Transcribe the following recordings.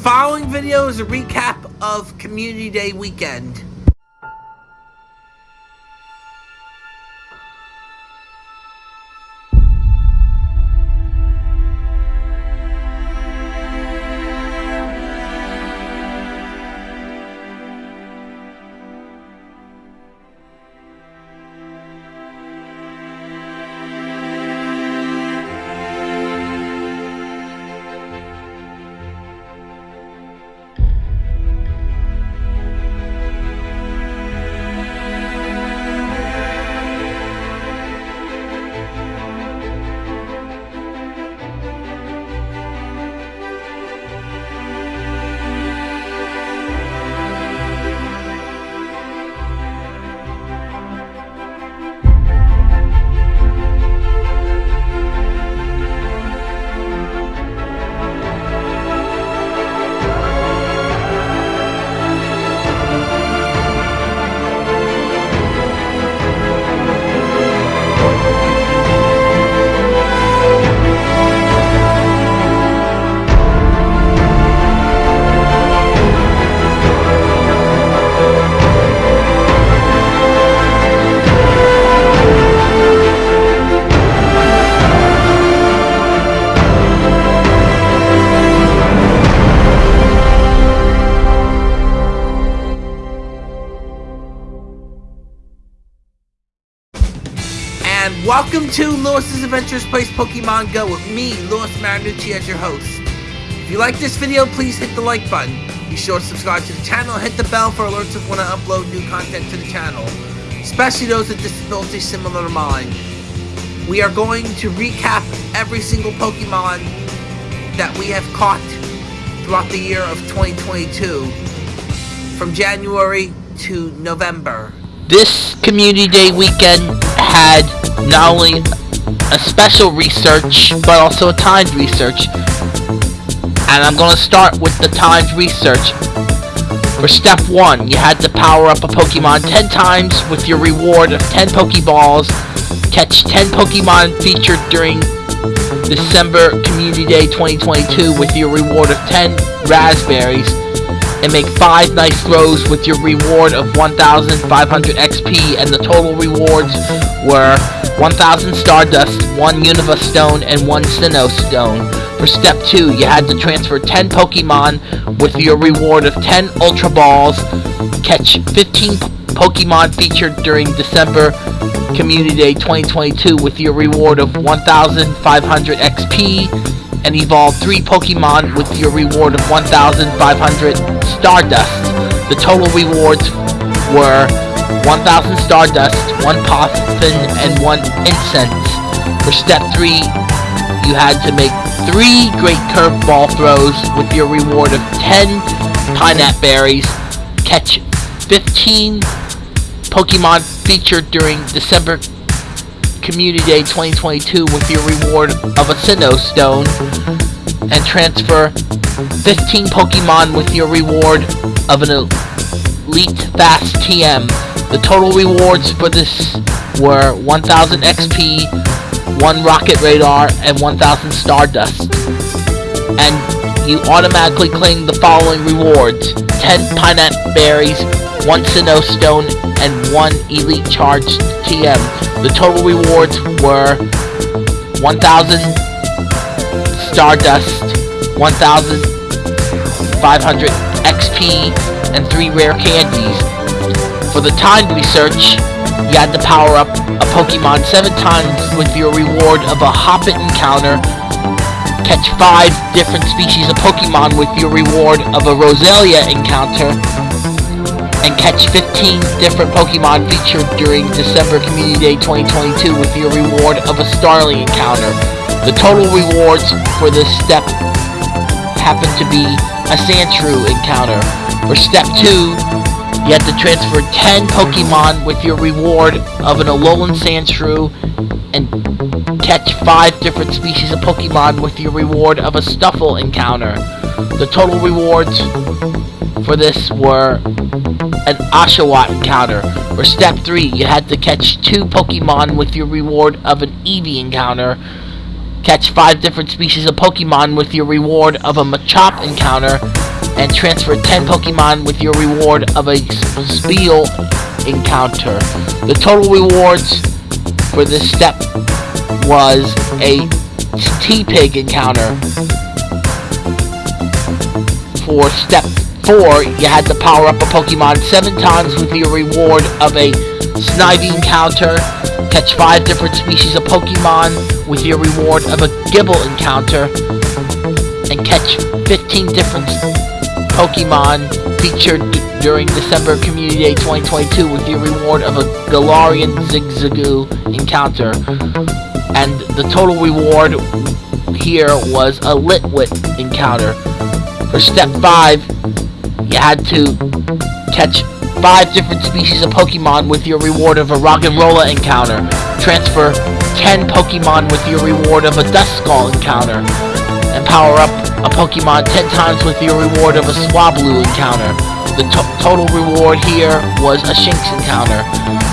following video is a recap of Community Day weekend. Welcome to Lewis's Adventures Plays Pokemon Go with me, Lewis Marinucci, as your host. If you like this video, please hit the like button. Be sure to subscribe to the channel hit the bell for alerts of when I upload new content to the channel, especially those with disabilities similar to mine. We are going to recap every single Pokemon that we have caught throughout the year of 2022, from January to November. This Community Day weekend had not only a special research, but also a timed research. And I'm going to start with the timed research. For step 1, you had to power up a Pokemon 10 times with your reward of 10 Pokeballs, catch 10 Pokemon featured during December Community Day 2022 with your reward of 10 Raspberries, and make 5 nice throws with your reward of 1,500 XP, and the total rewards were 1,000 Stardust, 1 Unova Stone, and 1 Sinnoh Stone. For step 2, you had to transfer 10 Pokemon with your reward of 10 Ultra Balls, catch 15 Pokemon featured during December Community Day 2022 with your reward of 1,500 XP, and evolve 3 Pokemon with your reward of 1,500 Stardust. The total rewards were 1,000 Stardust, 1 Poffin, and 1 Incense. For step 3, you had to make 3 Great Curveball throws with your reward of 10 Pineapple Berries, catch 15 Pokemon featured during December Community Day 2022 with your reward of a Sinnoh Stone and transfer 15 Pokemon with your reward of an Elite Fast TM. The total rewards for this were 1000 XP, 1 Rocket Radar, and 1000 Stardust. And you automatically claim the following rewards. 10 Pineapple Berries, 1 Sinnoh Stone, and 1 Elite Charge TM. The total rewards were 1,000 Stardust, 1,500 XP, and 3 rare candies. For the timed research, you had to power up a Pokemon 7 times with your reward of a Hoppip encounter, catch 5 different species of Pokemon with your reward of a Roselia encounter, and catch 15 different Pokemon featured during December Community Day 2022 with your reward of a Starly encounter. The total rewards for this step happen to be a Sandshrew encounter. For step 2, you have to transfer 10 Pokemon with your reward of an Alolan Sandshrew and catch 5 different species of Pokemon with your reward of a Stufful encounter. The total rewards for this were an Oshawott encounter. For step 3, you had to catch 2 Pokemon with your reward of an Eevee encounter. Catch 5 different species of Pokemon with your reward of a Machop encounter. and transfer 10 Pokemon with your reward of a Spheal encounter. The total rewards for this step was a Tepig encounter. For step 4, you had to power up a Pokemon 7 times with your reward of a Snivy encounter, catch 5 different species of Pokemon with your reward of a Gible encounter, and catch 15 different Pokemon featured during December Community Day 2022 with your reward of a Galarian Zigzagoon encounter. And the total reward here was a Litwick encounter. For step 5, you had to catch 5 different species of Pokemon with your reward of a Roggenrola encounter. Transfer 10 Pokemon with your reward of a Duskull encounter. And power up a Pokemon 10 times with your reward of a Swablu encounter. The to total reward here was a Shinx encounter.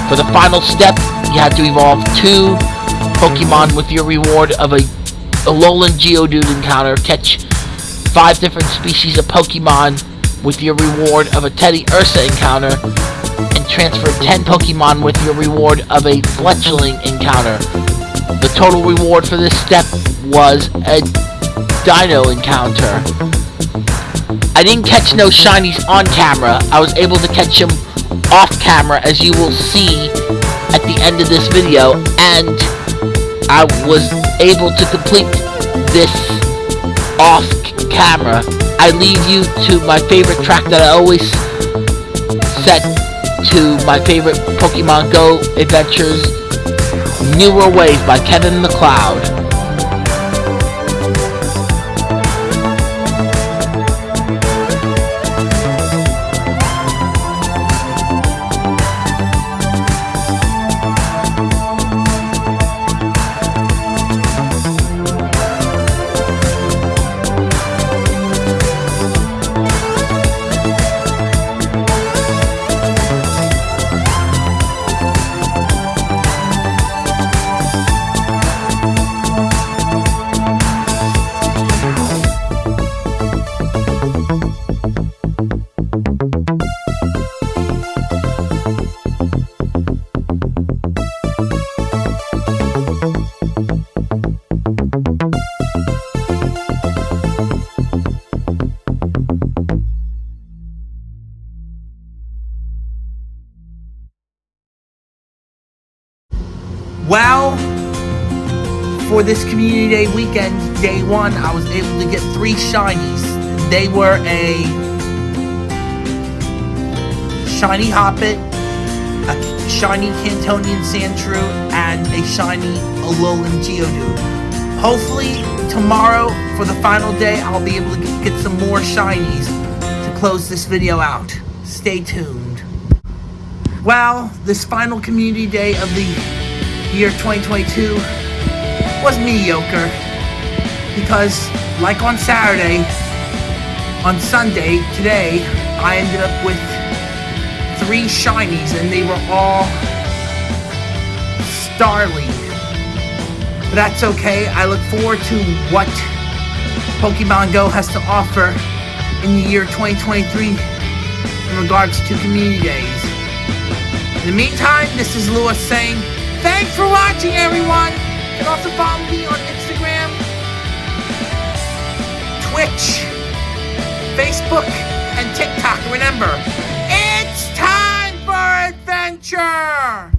For the final step, you had to evolve 2 Pokemon with your reward of a Alolan Geodude encounter. Catch 5 different species of Pokemon with your reward of a Teddiursa encounter. And transfer 10 Pokemon with your reward of a Fletchling encounter. The total reward for this step was a Deino encounter. I didn't catch no shinies on camera. I was able to catch them off camera as you will see at the end of this video and I was able to complete this off camera. I leave you to my favorite track that I always set to my favorite Pokemon Go adventures, Newer Wave by Kevin MacLeod. Well, for this Community Day weekend, day one, I was able to get three shinies. They were a shiny Hoppip, a shiny Kantonian Sandshrew, and a shiny Alolan Geodude. Hopefully, tomorrow, for the final day, I'll be able to get some more shinies to close this video out. Stay tuned. Well, this final Community Day of the year 2022 was mediocre because like on Saturday on Sunday today I ended up with three shinies and they were all Starly but that's okay. I look forward to what Pokemon Go has to offer in the year 2023 in regards to community days. In the meantime this is Lewis saying Thanks for watching, everyone. You can also follow me on Instagram, Twitch, Facebook, and TikTok. Remember, it's time for adventure!